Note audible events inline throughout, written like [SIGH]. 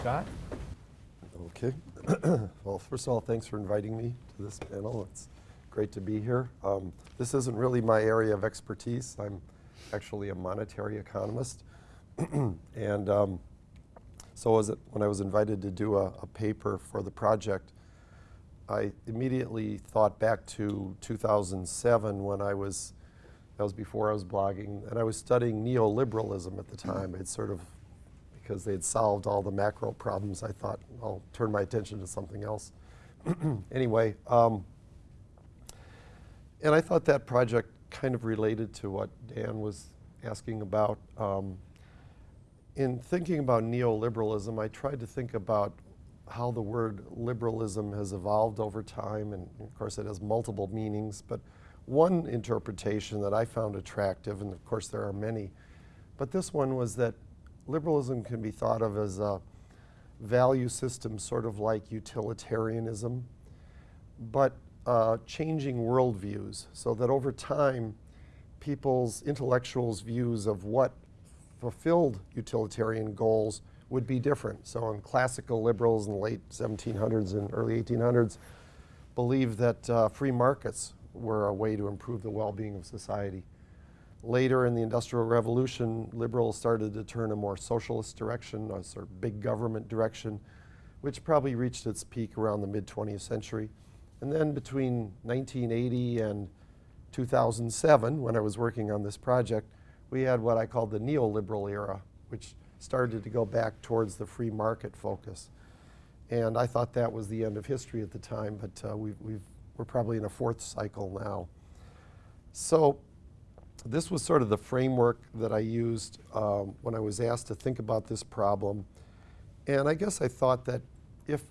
Scott? Okay. [CLEARS THROAT] well, first of all, thanks for inviting me to this panel. It's great to be here. Um, this isn't really my area of expertise. I'm actually a monetary economist. [CLEARS THROAT] and um, so was it, when I was invited to do a, a paper for the project, I immediately thought back to 2007 when I was, that was before I was blogging, and I was studying neoliberalism at the time. I'd sort of, because they had solved all the macro problems, I thought I'll turn my attention to something else. [CLEARS THROAT] anyway, um, and I thought that project kind of related to what Dan was asking about. Um, in thinking about neoliberalism, I tried to think about how the word liberalism has evolved over time, and of course it has multiple meanings, but one interpretation that I found attractive, and of course there are many, but this one was that liberalism can be thought of as a value system sort of like utilitarianism, but uh, changing worldviews so that over time people's intellectuals' views of what fulfilled utilitarian goals would be different. So in classical liberals in the late 1700s and early 1800s believed that uh, free markets were a way to improve the well-being of society. Later in the Industrial Revolution, liberals started to turn a more socialist direction, a sort of big government direction, which probably reached its peak around the mid-20th century. And then between 1980 and 2007, when I was working on this project, we had what I called the neoliberal era, which started to go back towards the free market focus. And I thought that was the end of history at the time, but uh, we've, we're probably in a fourth cycle now. So this was sort of the framework that I used um, when I was asked to think about this problem. And I guess I thought that if,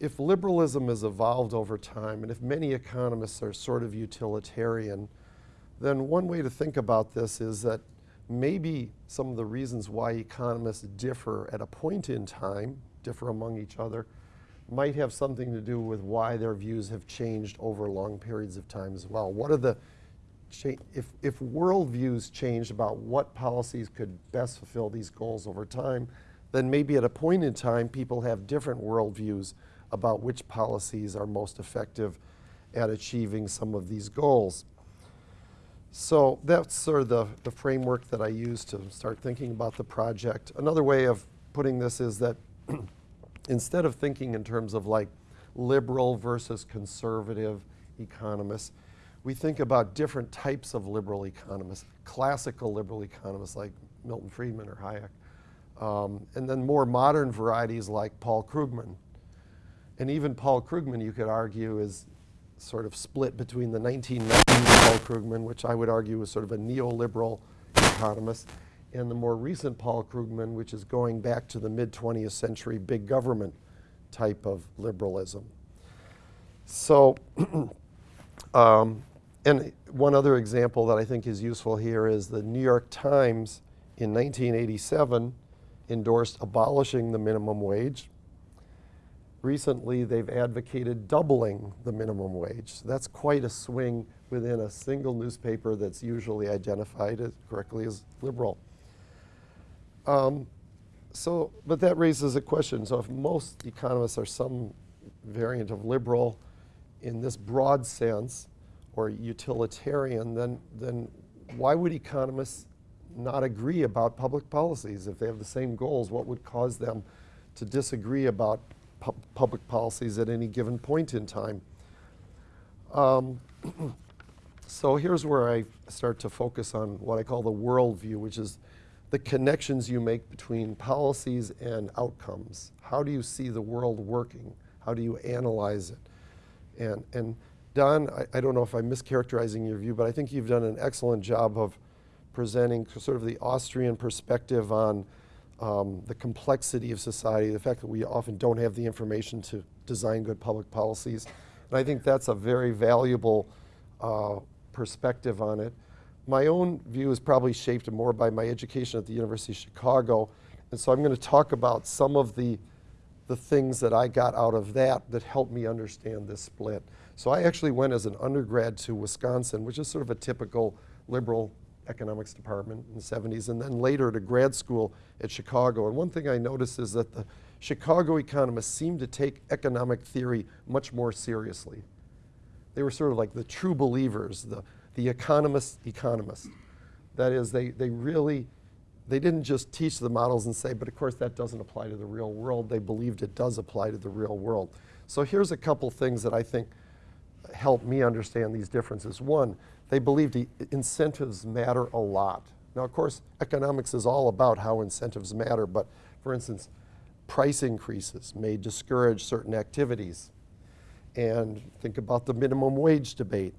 if liberalism has evolved over time, and if many economists are sort of utilitarian, then one way to think about this is that maybe some of the reasons why economists differ at a point in time, differ among each other, might have something to do with why their views have changed over long periods of time as well. What are the, if, if worldviews changed about what policies could best fulfill these goals over time, then maybe at a point in time people have different worldviews about which policies are most effective at achieving some of these goals. So that's sort of the, the framework that I use to start thinking about the project. Another way of putting this is that [CLEARS THROAT] instead of thinking in terms of like liberal versus conservative economists, we think about different types of liberal economists, classical liberal economists like Milton Friedman or Hayek, um, and then more modern varieties like Paul Krugman. And even Paul Krugman, you could argue, is sort of split between the 1990s Paul Krugman, which I would argue was sort of a neoliberal economist, and the more recent Paul Krugman, which is going back to the mid-20th century big government type of liberalism. So, [CLEARS THROAT] um, and one other example that I think is useful here is the New York Times in 1987 endorsed abolishing the minimum wage Recently, they've advocated doubling the minimum wage. That's quite a swing within a single newspaper that's usually identified as correctly as liberal. Um, so, but that raises a question. So if most economists are some variant of liberal in this broad sense, or utilitarian, then, then why would economists not agree about public policies? If they have the same goals, what would cause them to disagree about pu public policies at any given point in time. Um, [CLEARS THROAT] so here's where I start to focus on what I call the worldview, which is the connections you make between policies and outcomes. How do you see the world working? How do you analyze it? And, and Don, I, I don't know if I'm mischaracterizing your view, but I think you've done an excellent job of presenting sort of the Austrian perspective on um, the complexity of society, the fact that we often don't have the information to design good public policies. And I think that's a very valuable uh, perspective on it. My own view is probably shaped more by my education at the University of Chicago. And so I'm going to talk about some of the, the things that I got out of that that helped me understand this split. So I actually went as an undergrad to Wisconsin, which is sort of a typical liberal economics department in the 70s, and then later to grad school at Chicago. And one thing I noticed is that the Chicago economists seemed to take economic theory much more seriously. They were sort of like the true believers, the, the economist economist. That is, they, they really, they didn't just teach the models and say, but of course that doesn't apply to the real world. They believed it does apply to the real world. So here's a couple things that I think help me understand these differences. One, they believed the incentives matter a lot. Now, of course, economics is all about how incentives matter, but for instance, price increases may discourage certain activities. And think about the minimum wage debate.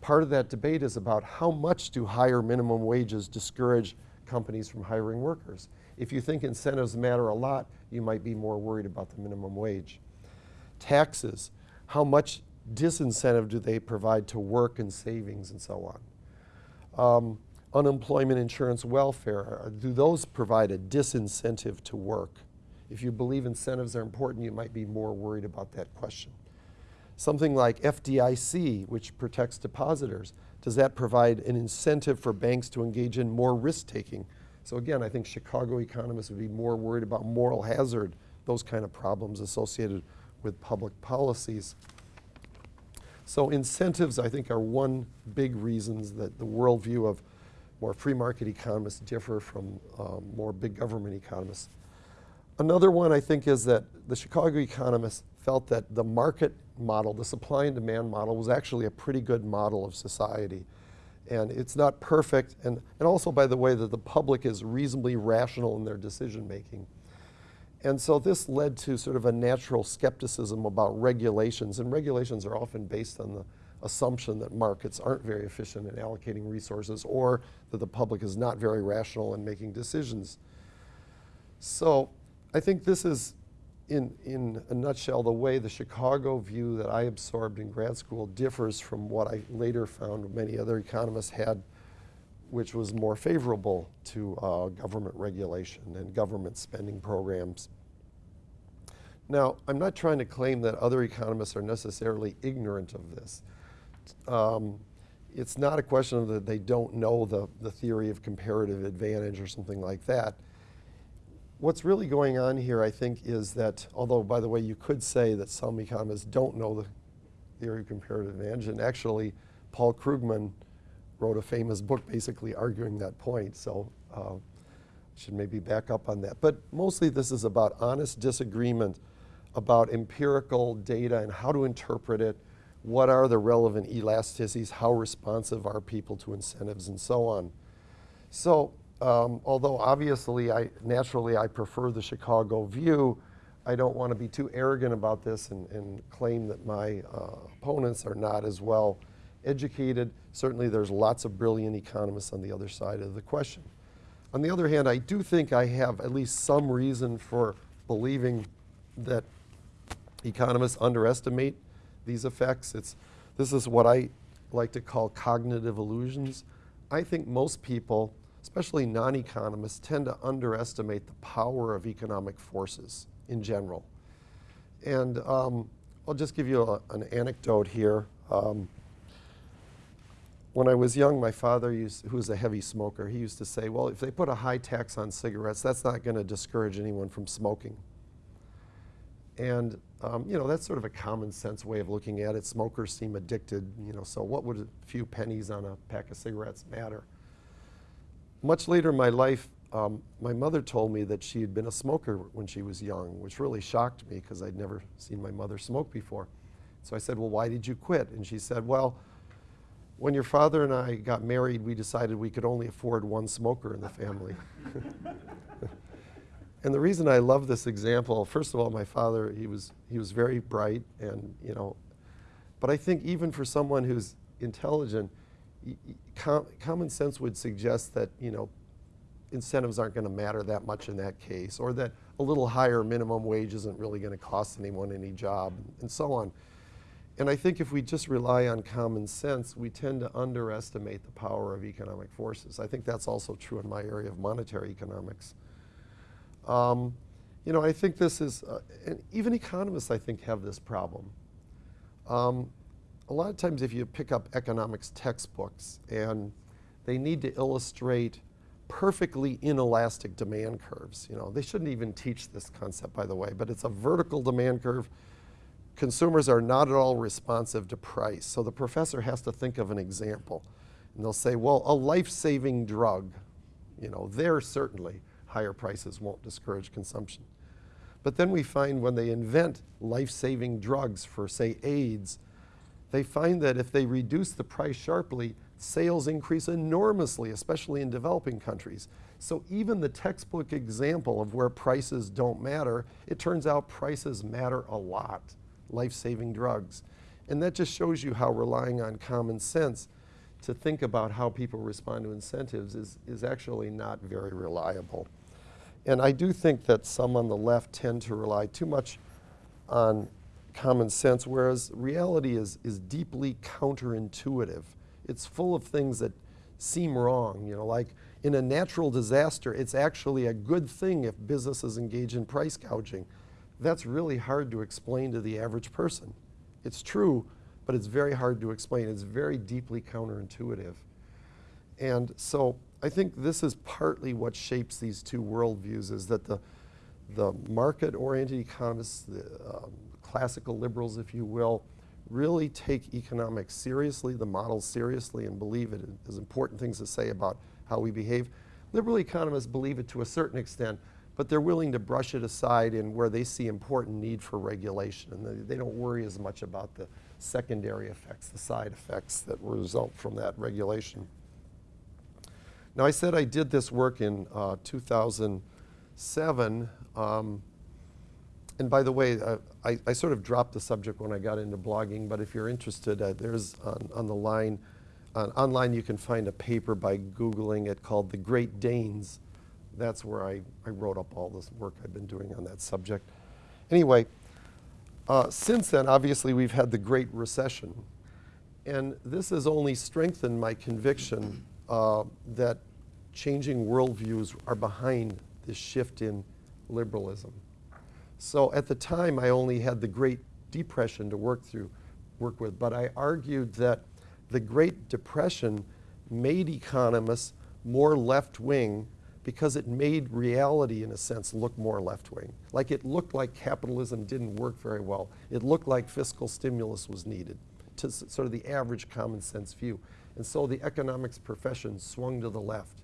Part of that debate is about how much do higher minimum wages discourage companies from hiring workers. If you think incentives matter a lot, you might be more worried about the minimum wage. Taxes, how much disincentive do they provide to work and savings and so on? Um, unemployment insurance welfare, do those provide a disincentive to work? If you believe incentives are important, you might be more worried about that question. Something like FDIC, which protects depositors, does that provide an incentive for banks to engage in more risk-taking? So again, I think Chicago economists would be more worried about moral hazard, those kind of problems associated with public policies. So incentives, I think, are one big reasons that the worldview of more free market economists differ from um, more big government economists. Another one I think is that the Chicago economists felt that the market model, the supply and demand model, was actually a pretty good model of society. And it's not perfect, and, and also, by the way, that the public is reasonably rational in their decision making. And so this led to sort of a natural skepticism about regulations, and regulations are often based on the assumption that markets aren't very efficient in allocating resources or that the public is not very rational in making decisions. So I think this is, in, in a nutshell, the way the Chicago view that I absorbed in grad school differs from what I later found many other economists had, which was more favorable to uh, government regulation and government spending programs. Now, I'm not trying to claim that other economists are necessarily ignorant of this. Um, it's not a question of that they don't know the, the theory of comparative advantage or something like that what's really going on here, I think, is that, although, by the way, you could say that some economists don't know the theory of comparative advantage, and actually, Paul Krugman wrote a famous book basically arguing that point, so uh, should maybe back up on that. But mostly this is about honest disagreement about empirical data and how to interpret it, what are the relevant elasticities, how responsive are people to incentives, and so on. So um, although obviously, I, naturally, I prefer the Chicago view, I don't want to be too arrogant about this and, and claim that my uh, opponents are not as well educated. Certainly, there's lots of brilliant economists on the other side of the question. On the other hand, I do think I have at least some reason for believing that economists underestimate these effects. It's, this is what I like to call cognitive illusions. I think most people especially non-economists, tend to underestimate the power of economic forces in general. And um, I'll just give you a, an anecdote here. Um, when I was young, my father, used, who was a heavy smoker, he used to say, well, if they put a high tax on cigarettes, that's not going to discourage anyone from smoking. And, um, you know, that's sort of a common sense way of looking at it. Smokers seem addicted, you know, so what would a few pennies on a pack of cigarettes matter? much later in my life, um, my mother told me that she had been a smoker when she was young, which really shocked me because I'd never seen my mother smoke before. So I said, well, why did you quit? And she said, well, when your father and I got married, we decided we could only afford one smoker in the family. [LAUGHS] and the reason I love this example, first of all, my father, he was, he was very bright and, you know, but I think even for someone who's intelligent, com common sense would suggest that, you know, incentives aren't going to matter that much in that case, or that a little higher minimum wage isn't really going to cost anyone any job, and so on. And I think if we just rely on common sense, we tend to underestimate the power of economic forces. I think that's also true in my area of monetary economics. Um, you know, I think this is, uh, and even economists, I think, have this problem. Um, a lot of times if you pick up economics textbooks and they need to illustrate perfectly inelastic demand curves. You know, they shouldn't even teach this concept, by the way, but it's a vertical demand curve. Consumers are not at all responsive to price. So the professor has to think of an example. And they'll say, well, a life-saving drug, you know, there certainly higher prices won't discourage consumption. But then we find when they invent life-saving drugs for, say, AIDS, they find that if they reduce the price sharply, sales increase enormously, especially in developing countries. So even the textbook example of where prices don't matter, it turns out prices matter a lot, life-saving drugs. And that just shows you how relying on common sense to think about how people respond to incentives is, is actually not very reliable. And I do think that some on the left tend to rely too much on common sense, whereas reality is, is deeply counterintuitive. It's full of things that seem wrong, you know, like in a natural disaster, it's actually a good thing if businesses engage in price gouging. That's really hard to explain to the average person. It's true, but it's very hard to explain. It's very deeply counterintuitive. And so I think this is partly what shapes these two worldviews is that the, the market-oriented economists, the um, classical liberals, if you will, really take economics seriously, the models seriously, and believe it is important things to say about how we behave. Liberal economists believe it to a certain extent, but they're willing to brush it aside in where they see important need for regulation, and they, they don't worry as much about the secondary effects, the side effects that result from that regulation. Now, I said I did this work in uh, 2007. Um, and by the way, uh, I, I, sort of dropped the subject when I got into blogging, but if you're interested, uh, there's on, on, the line, online you can find a paper by Googling it called The Great Danes. That's where I, I wrote up all this work I've been doing on that subject. Anyway, uh, since then, obviously, we've had the Great Recession. And this has only strengthened my conviction uh, that changing worldviews are behind this shift in liberalism. So at the time, I only had the Great Depression to work through, work with, but I argued that the Great Depression made economists more left-wing because it made reality, in a sense, look more left-wing. Like it looked like capitalism didn't work very well. It looked like fiscal stimulus was needed to sort of the average common sense view. And so the economics profession swung to the left.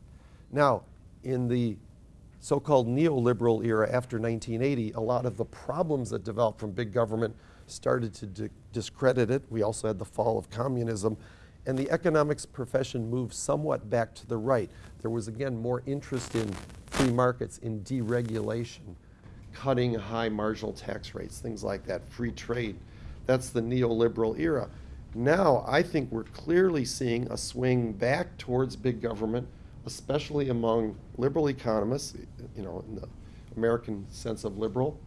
Now, in the so-called neoliberal era after 1980, a lot of the problems that developed from big government started to discredit it. We also had the fall of communism. And the economics profession moved somewhat back to the right. There was, again, more interest in free markets, in deregulation, cutting high marginal tax rates, things like that, free trade. That's the neoliberal era. Now, I think we're clearly seeing a swing back towards big government, especially among liberal economists, you know, in the American sense of liberal.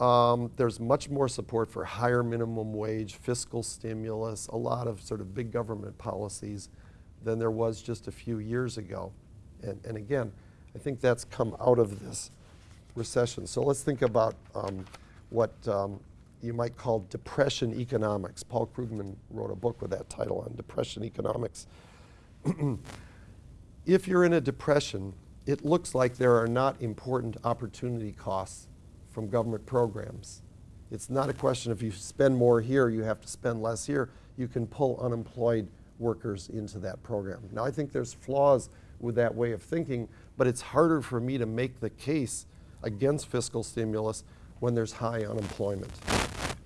Um, there's much more support for higher minimum wage, fiscal stimulus, a lot of sort of big government policies than there was just a few years ago. And, and again, I think that's come out of this recession. So let's think about um, what um, you might call depression economics. Paul Krugman wrote a book with that title on depression economics. [CLEARS THROAT] if you're in a depression, it looks like there are not important opportunity costs from government programs. It's not a question if you spend more here, you have to spend less here. You can pull unemployed workers into that program. Now, I think there's flaws with that way of thinking, but it's harder for me to make the case against fiscal stimulus when there's high unemployment.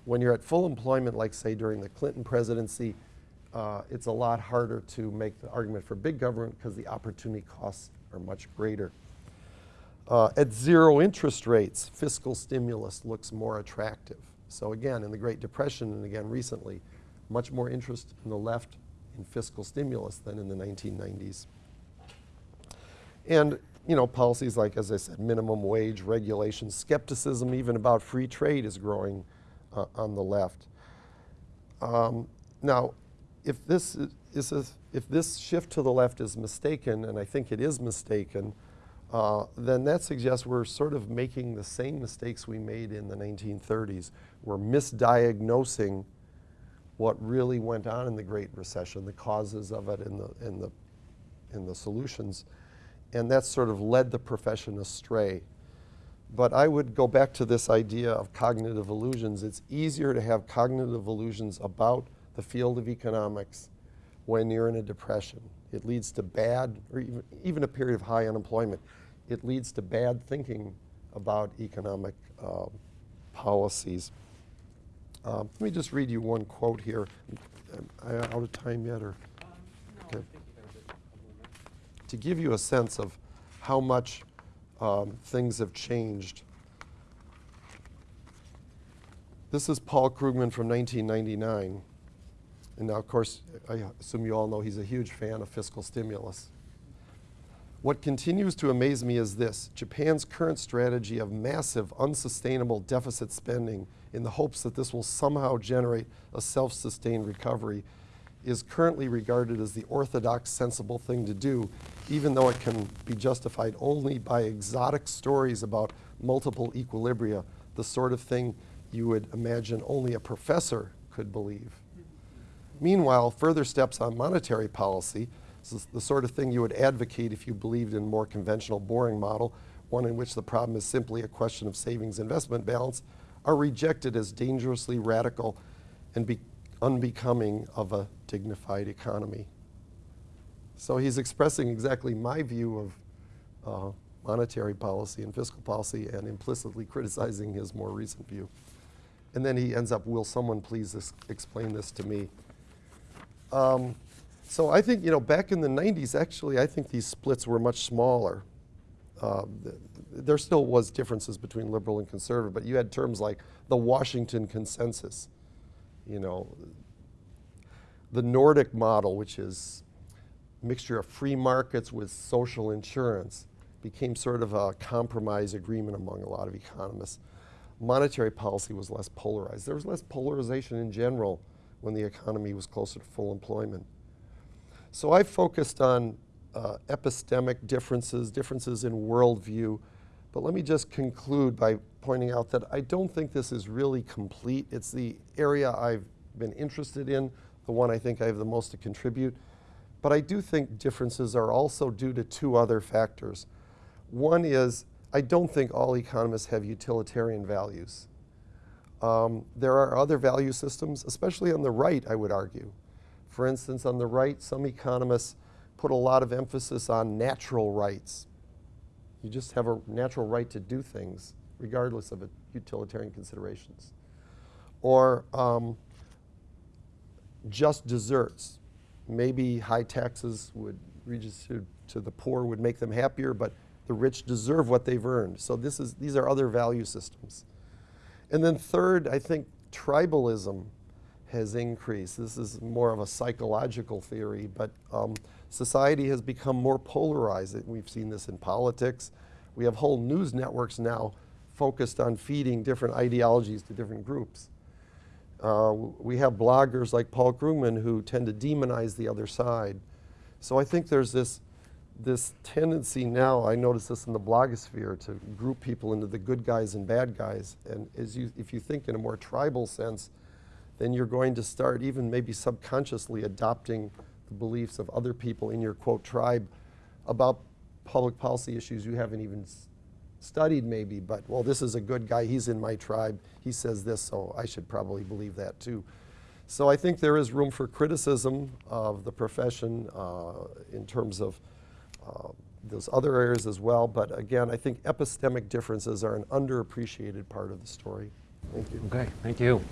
When you're at full employment, like say during the Clinton presidency, uh, it's a lot harder to make the argument for big government because the opportunity costs are much greater. Uh, at zero interest rates, fiscal stimulus looks more attractive. So again, in the Great Depression and again recently, much more interest in the left in fiscal stimulus than in the 1990s. And you know, policies like, as I said, minimum wage, regulation, skepticism even about free trade is growing uh, on the left. Um, now, if this is a, if this shift to the left is mistaken, and I think it is mistaken, uh, then that suggests we're sort of making the same mistakes we made in the 1930s. We're misdiagnosing what really went on in the Great Recession, the causes of it, and the, the the solutions. And that sort of led the profession astray. But I would go back to this idea of cognitive illusions. It's easier to have cognitive illusions about the field of economics when you're in a depression. It leads to bad, or even, even a period of high unemployment. It leads to bad thinking about economic uh, policies. Um, let me just read you one quote here. Am I out of time yet, or? Okay. To give you a sense of how much um, things have changed. This is Paul Krugman from 1999. And now, of course, I assume you all know he's a huge fan of fiscal stimulus. What continues to amaze me is this Japan's current strategy of massive, unsustainable deficit spending in the hopes that this will somehow generate a self sustained recovery is currently regarded as the orthodox, sensible thing to do, even though it can be justified only by exotic stories about multiple equilibria, the sort of thing you would imagine only a professor could believe. Meanwhile, further steps on monetary policy, the sort of thing you would advocate if you believed in a more conventional, boring model, one in which the problem is simply a question of savings investment balance, are rejected as dangerously radical and be unbecoming of a dignified economy. So he's expressing exactly my view of uh, monetary policy and fiscal policy and implicitly criticizing his more recent view. And then he ends up, will someone please explain this to me? Um, so I think, you know, back in the 90s, actually, I think these splits were much smaller. Uh, there still was differences between liberal and conservative, but you had terms like the Washington Consensus, you know, the Nordic model, which is a mixture of free markets with social insurance, became sort of a compromise agreement among a lot of economists. Monetary policy was less polarized. There was less polarization in general when the economy was closer to full employment. So I focused on uh, epistemic differences, differences in worldview, but let me just conclude by pointing out that I don't think this is really complete. It's the area I've been interested in, the one I think I have the most to contribute. But I do think differences are also due to two other factors. One is, I don't think all economists have utilitarian values. Um, there are other value systems, especially on the right, I would argue. For instance, on the right, some economists put a lot of emphasis on natural rights. You just have a natural right to do things, regardless of utilitarian considerations. Or um, just desserts. Maybe high taxes would redistribute to the poor would make them happier, but the rich deserve what they've earned. So this is, these are other value systems. And then third, I think tribalism has increased. This is more of a psychological theory, but um, society has become more polarized. We've seen this in politics. We have whole news networks now focused on feeding different ideologies to different groups. Uh, we have bloggers like Paul Krugman who tend to demonize the other side. So I think there's this this tendency now, I notice this in the blogosphere, to group people into the good guys and bad guys. And as you, if you think in a more tribal sense, then you're going to start even maybe subconsciously adopting the beliefs of other people in your quote tribe about public policy issues you haven't even studied maybe, but well, this is a good guy, he's in my tribe, he says this, so I should probably believe that too. So I think there is room for criticism of the profession uh, in terms of uh, those other areas as well. But again, I think epistemic differences are an underappreciated part of the story. Thank you. Okay, thank you.